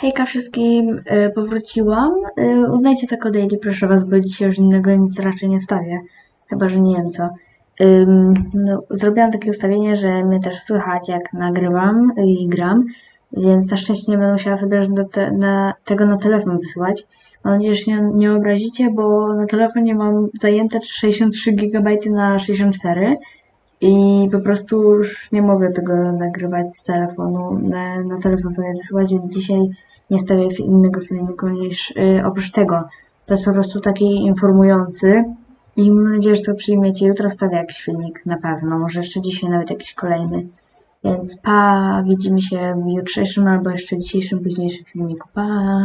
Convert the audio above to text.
Hejka wszystkim, y, powróciłam. Y, uznajcie to jako daily, proszę was, bo dzisiaj już innego nic raczej nie wstawię. Chyba, że nie wiem co. No, zrobiłam takie ustawienie, że mnie też słychać jak nagrywam i gram, więc na szczęście nie będę musiała sobie te, na, tego na telefon wysyłać. Mam nadzieję, że nie, nie obrazicie, bo na telefonie mam zajęte 63 GB na 64 i po prostu już nie mogę tego nagrywać z telefonu, na, na telefon sobie wysyłać, więc dzisiaj nie stawię innego filmiku niż y, oprócz tego. To jest po prostu taki informujący i mam nadzieję, że to przyjmiecie. Jutro wstawię jakiś filmik na pewno, może jeszcze dzisiaj nawet jakiś kolejny. Więc pa, widzimy się w jutrzejszym albo jeszcze dzisiejszym, późniejszym filmiku. Pa!